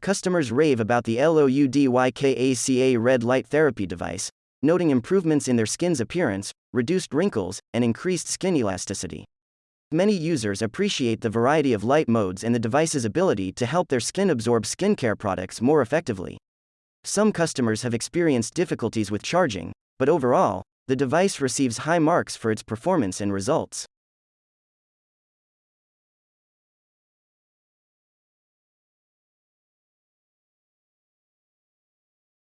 customers rave about the LOUDYKACA red light therapy device, noting improvements in their skin's appearance, reduced wrinkles, and increased skin elasticity. Many users appreciate the variety of light modes and the device's ability to help their skin absorb skincare products more effectively. Some customers have experienced difficulties with charging, but overall, the device receives high marks for its performance and results.